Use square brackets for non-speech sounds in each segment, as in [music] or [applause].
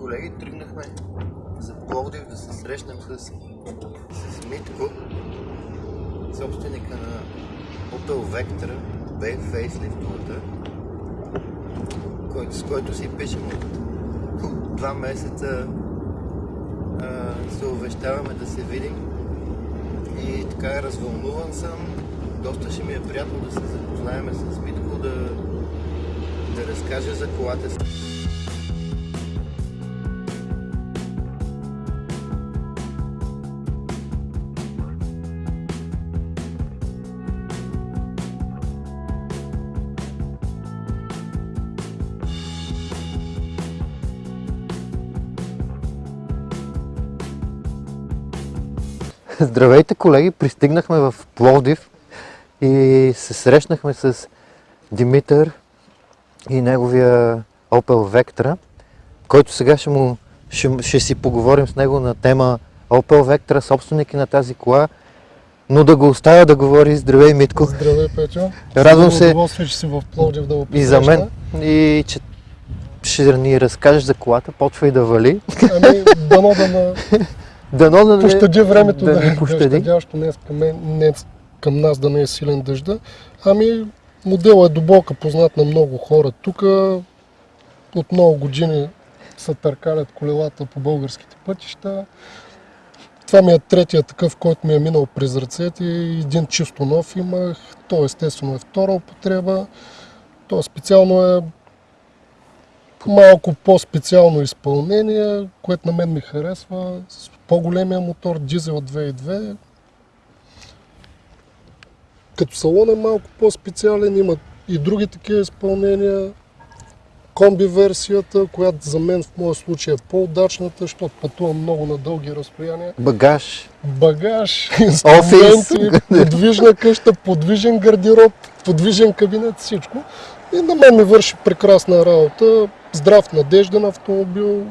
колеги, тръгнахме за Пловдив да се срещнем с, с Митко, собственика на Opel Vectra, B който, с който си пишем от, от два месеца а, се увещаваме да се видим и така развълнуван съм. Доста ще ми е приятно да се запознаем с Митко, да, да разкаже за колата си. [laughs] Здравейте колеги, пристигнахме в Пловдив и се срещнахме с Димитър и неговия Opel Vectra, който сега ще, му, ще, ще си поговорим с него на тема Opel Vectra, собственики на тази кола, но да го оставя да говори. Здравей, Митко. Здравей, Петю. Радвам се че си в Пловдив да го и за мен, и че ще ни разкажеш за колата, почва и да вали. Ами, дано да на... [laughs] Дано да не, пощади времето, да, да, не пощади. днес към, мен, към нас да не е силен дъжда. Ами, моделът е дълбока, познат на много хора. Тук от много години се търкалят колелата по българските пътища. Това ми е третия такъв, който ми е минал през ръцете. Един чисто нов имах. То естествено е втора употреба. То специално е малко по-специално изпълнение, което на мен ми харесва. С по-големия мотор, дизел 2.2. Като салон е малко по-специален, има и други такива изпълнения. Комби версията, която за мен в моя случай е по-удачната, защото пътувам много на дълги разстояния. Багаж. Багаж, [laughs] инструменти, подвижна къща, подвижен гардероб, подвижен кабинет, всичко. И на мен ми върши прекрасна работа. Здрав, надежден автомобил.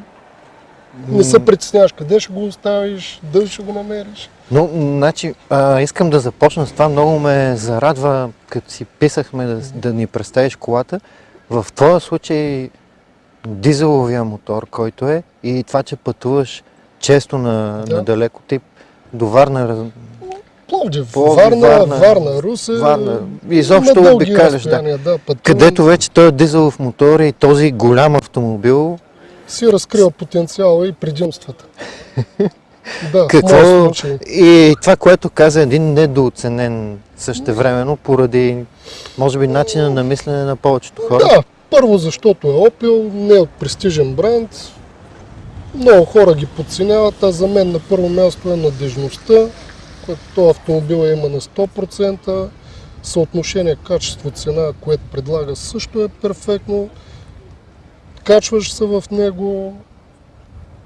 Не се притесняваш къде ще го оставиш, дали ще го намериш. Но, значи, а, искам да започна с това. Много ме зарадва, като си писахме да, да ни представиш колата. В твоя случай дизеловия мотор, който е, и това, че пътуваш често на, Да. на далеко тип до Варна, Пловдив, Пловдив, Варна, Варна, Варна, Русе. Варна, изобщо обикаляш, да. да. пътувам, където вече този дизелов мотор и този голям автомобил, си разкрива потенциала и предимствата. [laughs] да, какво... И това, което каза един недооценен същевременно, поради, може би, начина на мислене на повечето хора. Да, първо защото е Opel, не е от престижен бранд. Много хора ги подценяват, а за мен на първо място е надежността, което този автомобил е има на 100%. Съотношение качество-цена, което предлага също е перфектно. Качваш се в него,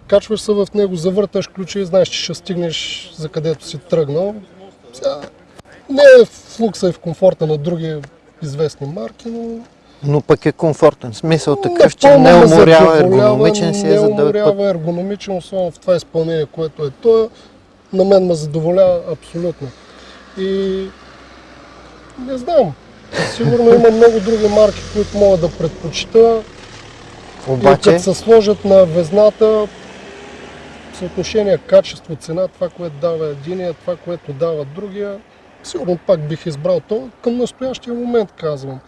качваш се в него, завърташ ключа и знаеш, че ще стигнеш за където си тръгнал. Сега, не е в лукса и в комфорта на други известни марки, но Но пък е комфортен. Смисъл такъв, че не уморява, ергономичен си е не за път. уморява, ергономичен, особено в това изпълнение, което е той. На мен ме задоволява абсолютно. И не знам, сигурно има много други марки, които мога да предпочита. И Обаче, като се сложат на везната, съотношение качество-цена, това, което дава единия, това, което дава другия, сигурно пак бих избрал то. Към настоящия момент казвам.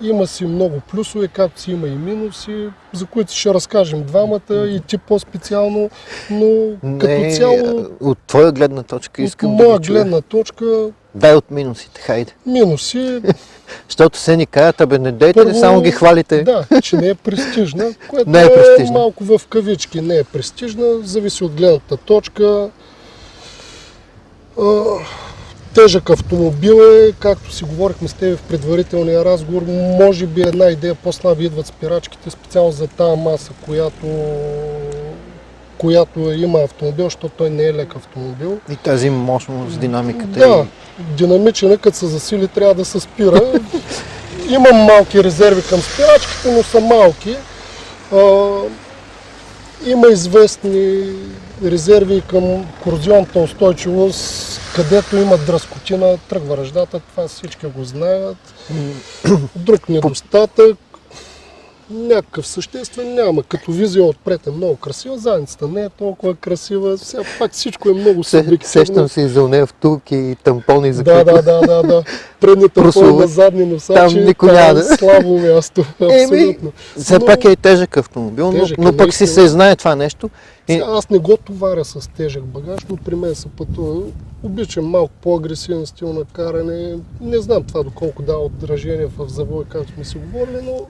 Има си много плюсове, както си има и минуси, за които ще разкажем двамата и ти по-специално, но като не, цяло, от твоя гледна точка от искам да моя чуя. гледна точка, Дай от минусите, хайде. минуси, [laughs] Защото се ни кажат, абе не дейте, Първо, само ги хвалите. Да, че не е престижна, [laughs] което Не е е, престижна. малко в кавички. Не е престижна, зависи от гледната точка. Тежък автомобил е, както си говорихме с теб в предварителния разговор, може би една идея по-слаби идват спирачките, специално за тази маса, която, която има автомобил, защото той не е лек автомобил. И тази мощност, динамиката Да, динамичен е, като се засили, трябва да се спира. [laughs] Имам малки резерви към спирачките, но са малки. А, има известни резерви към корозионната устойчивост, където има дръскотина, тръгва ръждата, това всички го знаят. Друг недостатък, някакъв съществен няма. Като визия отпред е много красива, задницата не е толкова красива. Сега пак всичко е много субективно. сещам се и за нея втулки и тампони за Да, да, да, да, да. Предните Прословут. пълна задни носачи, Там никой няма да- слабо място. Абсолютно. Все пак е и тежък автомобил, но, е, но пък си се знае това нещо. И, Сега аз не го товаря с тежък багаж, но при мен се пътува. Обичам малко по-агресивен стил на каране. Не знам това доколко дава отражение в завой, както сме си говорили, но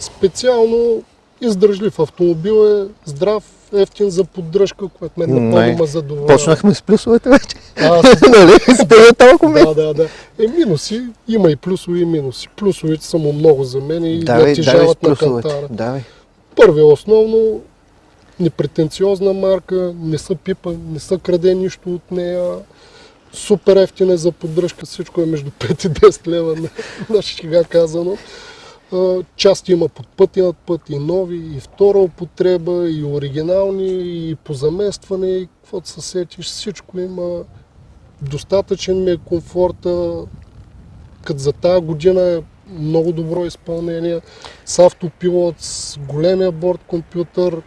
специално издръжлив автомобил е здрав, ефтин за поддръжка, което мен напълно ме задоволява. почнахме с плюсовете вече. Аз [laughs] нали? Стига толкова. Да, да, да. Е, минуси, има и плюсови и минуси. Плюсовите са му много за мен и Давай, давай с натежават на кантара. Давай. Първи основно, непретенциозна марка, не са пипа, не са краде нищо от нея. Супер ефтина е за поддръжка, всичко е между [laughs] 5 и 10 лева на, шега казано. Части има под път и над път, и нови, и втора употреба, и оригинални, и по заместване, и каквото се сетиш, всичко има. Достатъчен ми е комфорта, като за тази година е много добро изпълнение, с автопилот, с големия борт компютър,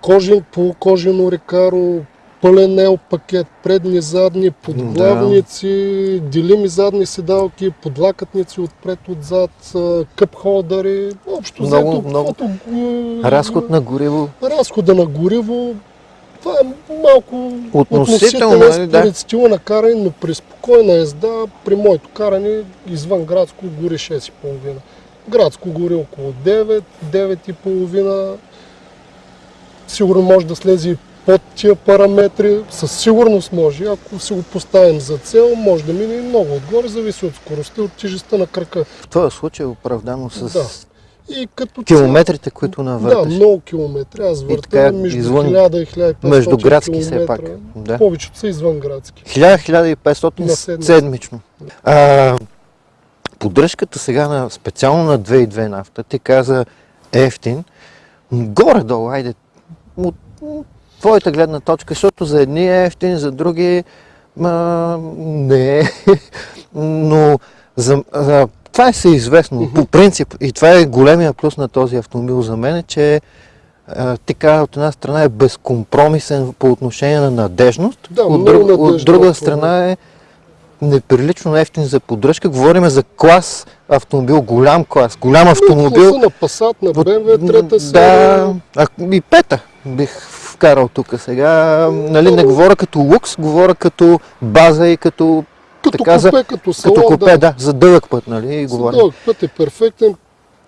кожен, полукожено рекаро, пълен ел пакет, предни, задни, подглавници, делими задни седалки, подлакътници отпред, отзад, къп холдъри, общо Много, взето, много. каквото Разход на гориво. разхода на гориво, това е малко Относително, относителен нали, да. според стила на каране, но при спокойна езда, при моето каране, извън градско гори 6,5. Градско гори около 9, 9,5. Сигурно може да слезе и под тия параметри. Със сигурност може. Ако си го поставим за цел, може да мине и много отгоре, зависи от скоростта и от тежестта на крака. В този случай е оправдано с Да. И като километрите, които да, навърташ. много километри. Аз така, между извън- 1000 и 1500 Междуградски все километра. пак. Да. Повечето са извънградски. 1000-1500 На седмица. седмично. А, поддръжката сега на, специално на 2.2 нафта, ти каза ефтин, м, горе-долу, айде, от твоята гледна точка, защото за едни е ефтин, за други ма, не е, [laughs] но за, за, това е всеизвестно. По принцип, и това е големия плюс на този автомобил за мен, е, че а, ти каза, от една страна е безкомпромисен по отношение на надежност, Да, от, друг, от надежден друга страна е неприлично ефтин за поддръжка. Говорим за клас автомобил, голям клас, голям автомобил. Класа на Passat, на BMW, трета Да, серия. а, и пета бих вкарал тук сега. Нали, не говоря като лукс, говоря като база и като, Като така за- купе, като салон, като купе, да. да, за дълъг път, нали, За говорим. дълъг път е перфектен.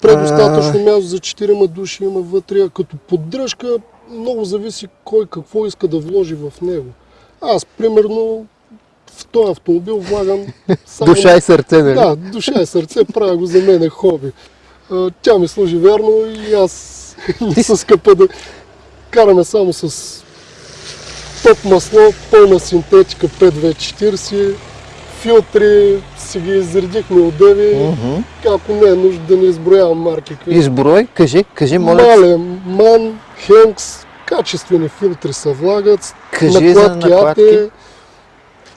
Предостатъчно място за 4 души има вътре. а Като поддръжка много зависи кой какво иска да вложи в него. Аз, примерно, в този автомобил влагам [laughs] само... Душа и сърце, нали? Да, душа и сърце, правя го за мен е хоби. Тя ми служи верно и аз не се скъпа да караме само с топ масло, пълна синтетика 5W40, филтри, си ги изредихме отдеви, Мгм. ако не е нужда да не изброявам марки. какви. Изброй, кажи, кажи, моля, Мале, Ман, Хенкс, качествени филтри се влагат, кажи за накладки. АТ,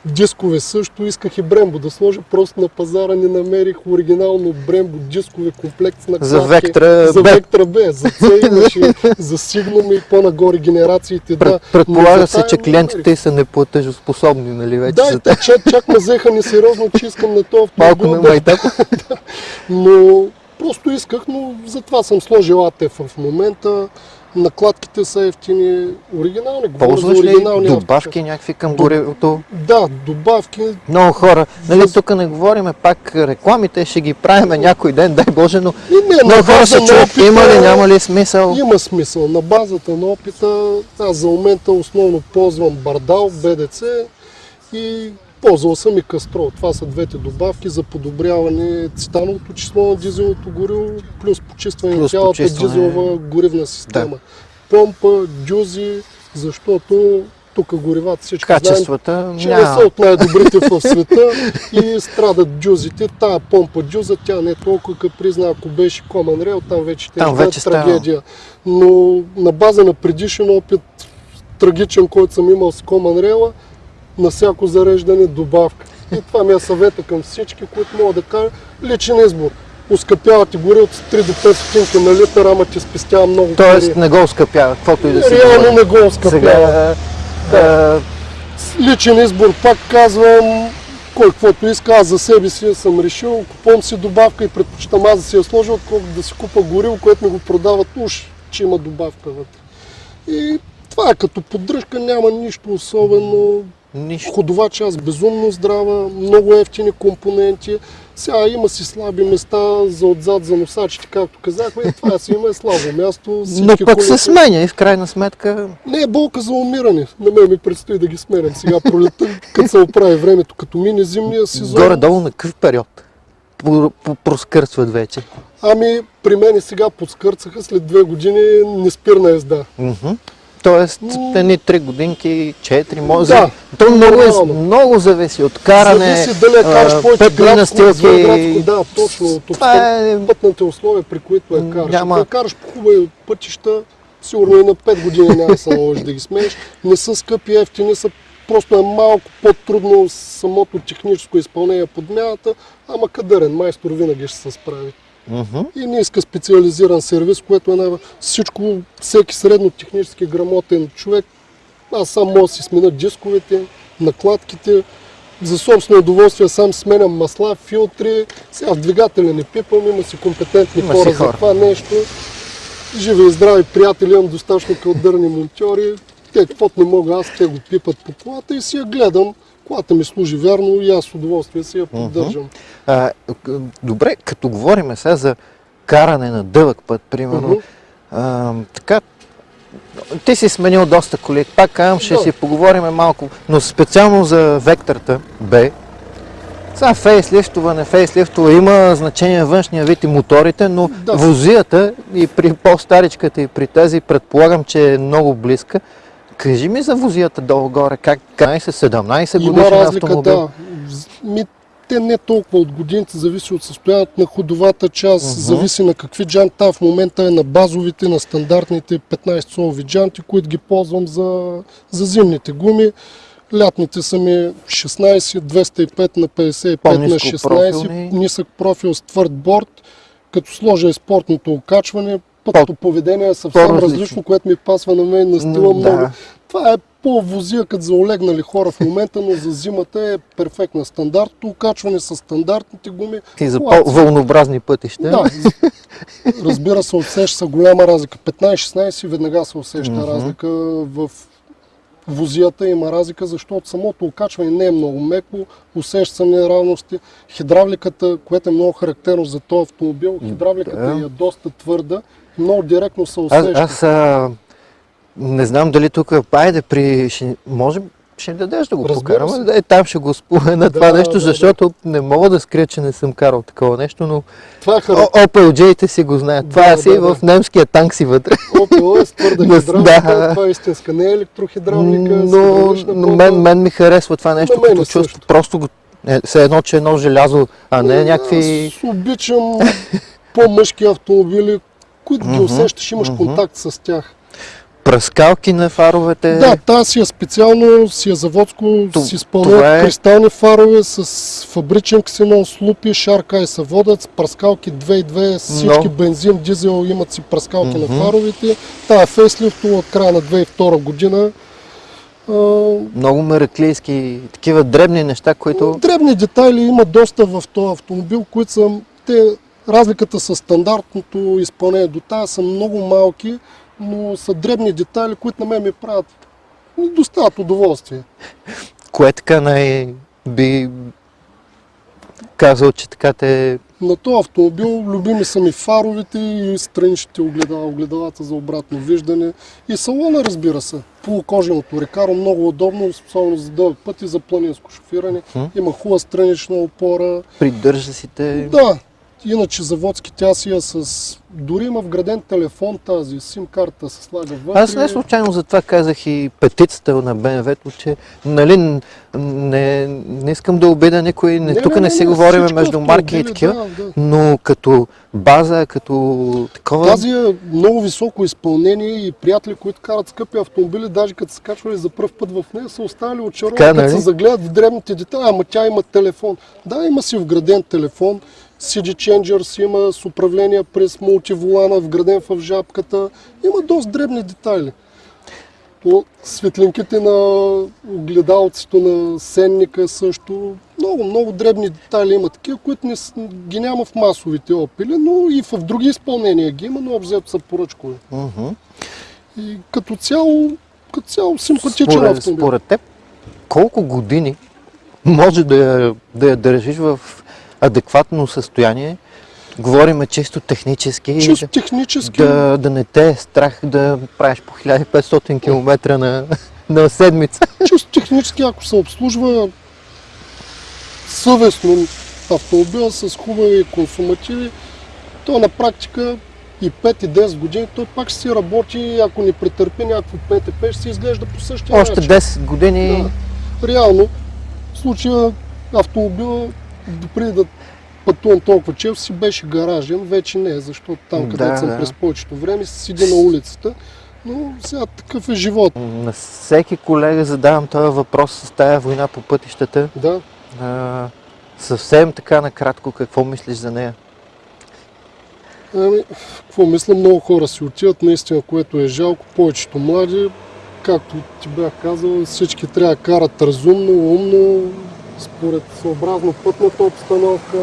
дискове също, исках и Брембо да сложа, просто на пазара не намерих оригинално Брембо дискове комплект накладки. За Вектра за. Вектра Б, за C имаше, [laughs] за Signum и по-нагоре генерациите, да. Пред, предполага се, че клиентите са неплатежоспособни, нали вече? Да, те чак, чак ме взеха несериозно, че искам на този Малко автомобил на да майтап. [laughs] Но просто исках, но затова съм сложил АТ в момента. Накладките са ефтини, оригинални. За Ползваш ли оригинални добавки някакви към горивото? Да, добавки. Много хора. Нали, Въз- тук не говориме пак рекламите, ще ги правиме някой ден, дай Боже, но И не, много хора се на чуят, има ли, няма ли смисъл? Има смисъл. На базата на опита, аз за момента основно ползвам Бардал, БДЦ и ползвал съм и Кастрол. Това са двете добавки за подобряване цитановото число на дизелното гориво, плюс почистване на цялата почистване. дизелова горивна система. Помпа, дюзи, защото тук горивата всички знаем, Качествата че не са няма. от най-добрите в света и страдат дюзите. Тая помпа дюза, тя не е толкова капризна. Ако беше Common Rail, там вече те Там вече става. трагедия. Но на база на предишен опит, трагичен, който съм имал с Common Rail, на всяко зареждане добавка. И това ми е съвета към всички, които могат да кажат личен избор. Оскъпява ти горивото с 3 до 5 стотинки на литър, ама ти спестява много Тоест пари. не го оскъпява, каквото и да си Реално не го оскъпява. Сега, а, Личен избор, пак казвам, кой каквото иска, аз за себе си съм решил, купувам си добавка и предпочитам аз да си я сложа, отколкото да си купа гориво, което ми го продават уж, че има добавка вътре. И това е като поддръжка, няма нищо особено. Нищо. Ходова част безумно здрава, много ефтини компоненти. Сега има си слаби места за отзад, за носачите, както казахме. И това си има е слабо място. Но пък се сменя и в крайна сметка не е болка за умиране. На мен ми предстои да ги сменям сега пролета, като се оправи времето, като мине зимния сезон. горе-долу на какъв период проскърцват вече. Ами, при мен сега подскърцаха след две години неспирна езда. Мгм. Тоест, едни три годинки, четири, може. Да, То много, е, много зависи от каране, Зависи дали е караш повече градско, да, точно. От Това е... пътните условия, при които я караш. Няма- Ако я караш по хубави пътища, сигурно и на 5 години няма да се наложи да ги смееш. Не са скъпи, ефтини са. Просто е малко по-трудно самото техническо изпълнение подмяната, ама кадърен майстор винаги ще се справи. И не иска специализиран сервис, което е най- всичко, всеки средно технически грамотен човек, аз сам мога да си смена дисковете, накладките, за собствено удоволствие сам сменям масла, филтри, сега в двигателя не пипам, има си компетентни Има си хора, за хора. това нещо. Живи и здрави приятели, имам достатъчно кълдърни монтьори, те каквото не мога аз, те го пипат по колата и си я гледам. Колата ми служи вярно и аз с удоволствие си я поддържам. К- добре, като говорим сега за каране на дълъг път, примерно, а, така, ти си сменил доста коли, пак казвам, ще Да. си поговорим малко, но специално за Вектората Б. Сега фейслифтоване, фейслифтове има значение външния вид и моторите, но Да. возията и при по-старичката и при тази предполагам, че е много близка. Кажи ми за возията долу-горе, как 15-17 Има годишен разлика, автомобил? да. Ми, те не толкова от годините, зависи от състоянието на ходовата част, Мгм. зависи на какви джанта. В момента е на базовите, на стандартните 15 солови джанти, които ги ползвам за, за зимните гуми. Лятните са ми 16, 205 на 55 на По-ниско 16, профилни. нисък профил с твърд борт. Като сложа и спортното окачване, пътното поведение е съвсем по-различно. различно, което ми пасва на мен на стила много. да. Това е по-возия като за олегнали хора в момента, но за зимата е перфектна. Стандартното окачване с стандартните гуми. И за по-вълнообразни пътища. Да, разбира се, усеща се голяма разлика. 15-16 веднага се усеща Мгм. разлика в возията има разлика, защото самото окачване не е много меко, усеща се неравности. Хидравликата, което е много характерно за този автомобил, хидравликата Да. е доста твърда, много директно се Аз, усеща. аз а, не знам дали тук, айде при, ще, може, ще дадеш да го Разбира покараме, се. да е, там ще го спомена Да, това нещо, да, да. защото не мога да скрия, че не съм карал такова нещо, но Това е характерно. Opel J-те си го знаят. Това Да, си да, в да. немския танк си вътре. Opel е с твърда Да, хидравлика, да. това е истинска, не е електрохидравлика, Но, но мен, мен ми харесва това нещо, като е чувство. също. Просто го, е, все едно, че е едно желязо, а не някакви... Аз обичам по-мъжки автомобили, които ги усещаш, имаш контакт с тях. пръскалки на фаровете. Да, тази си е специално, си е заводско, То- си това е- кристални фарове с фабричен ксенон, с лупи, шарка и съводът, с пръскалки 2.2, с всички Но- бензин, дизел имат си пръскалки Мгм. на фаровете. Та е фейслифт от края на 2002 година. А, Много мераклийски, такива дребни неща, които... Дребни детайли има доста в този автомобил, които са, те, разликата с стандартното изпълнение до тази са много малки, но са дребни детайли, които на мен ми правят ми доставят удоволствие. Кое така най... би казал, че така те... На този автомобил любими са ми фаровите и страничните огледала, огледалата за обратно виждане. И салона, разбира се. Полукоженото рекаро, много удобно, особено за дълъг път и за планинско шофиране. Мгм. Има хубава странична опора. Придържа си те... Да, иначе заводски тя си е с... Дори има вграден телефон тази, сим карта се слага вътре. Аз не случайно затова казах и петицата на БМВ-то, че нали, не, не искам да обида никой, не, тук не, си говорим всички между марки и такива, Да, да. но като база, като такова... Тази е много високо изпълнение и приятели, които карат скъпи автомобили, даже като се качвали за първ път в нея, са останали очаровани, като нали? се загледат в дребните детайли, ама тя има телефон. Да, има си вграден телефон, CD Changers има с управление през мултиволана, вграден в жабката. Има доста дребни детайли. По светлинките на огледалцето на сенника също. Много, много дребни детайли има такива, които не, ги няма в масовите опили, но и в други изпълнения ги има, но обзето са поръчкови. Мгм. И като цяло, като цяло симпатичен Според, автомобил. според теб, колко години може да я, да я държиш в адекватно състояние? Говориме чисто технически. Чисто технически, да, да не те е страх да правиш по 1500 км на, на седмица. чисто технически, ако се обслужва съвестно автомобила с хубави консумативи, то на практика и 5 и 10 години той пак ще си работи, ако не претърпи някакво ПТП, ще си изглежда по същия Още начин. 10 години. Да. Реално, в случая автомобила, преди да пътувам толкова често, си беше гаражен, вече не, защото там, Да, където съм да. през повечето време, седи на улицата. Но сега такъв е живот. На всеки колега задавам този въпрос с тая война по пътищата. Да, А, съвсем така накратко, какво мислиш за нея? Ами, какво мисля, много хора си отиват, наистина, което е жалко. Повечето млади, както ти бях казал, всички трябва да карат разумно, умно, според съобразно пътната обстановка,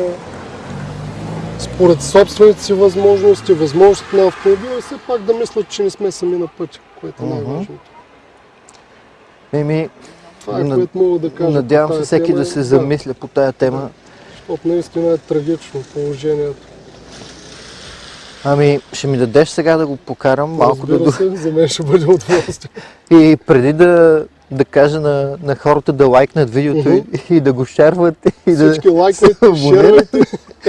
според собствените си възможности, възможности на автомобила и все пак да мислят, че не сме сами на пътя, което е най-важното. Еми, Това е което мога да кажа. надявам се всеки тема. да се замисля по тая тема. Защото наистина е трагично положението. Ами, ще ми дадеш сега да го покарам малко да, Разбира се, за мен ще бъде удоволствие. [laughs] И преди да, да кажа на, на хората да лайкнат видеото и, и да го шерват и да Всички се абонират. шервайте,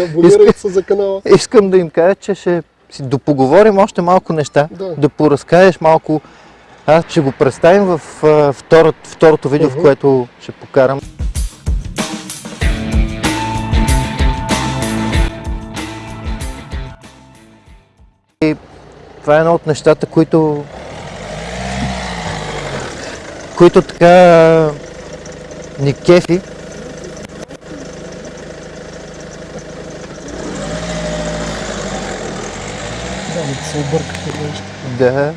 абонирайте се за канала. Искам да им кажа, че ще си допоговорим още малко неща, Да. да поразкажеш малко. Аз ще го представим в а, второто, второто видео, в Мгм. което ще покарам. И това е едно от нещата, които които така ни кефи. Да, да се объркате нещо. Да,